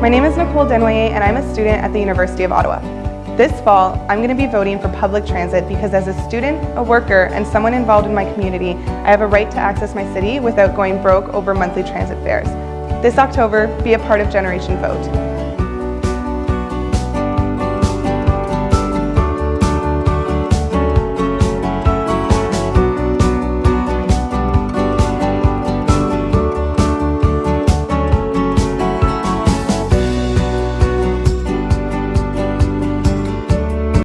My name is Nicole Denoyer and I'm a student at the University of Ottawa. This fall, I'm going to be voting for public transit because as a student, a worker, and someone involved in my community, I have a right to access my city without going broke over monthly transit fares. This October, be a part of Generation Vote.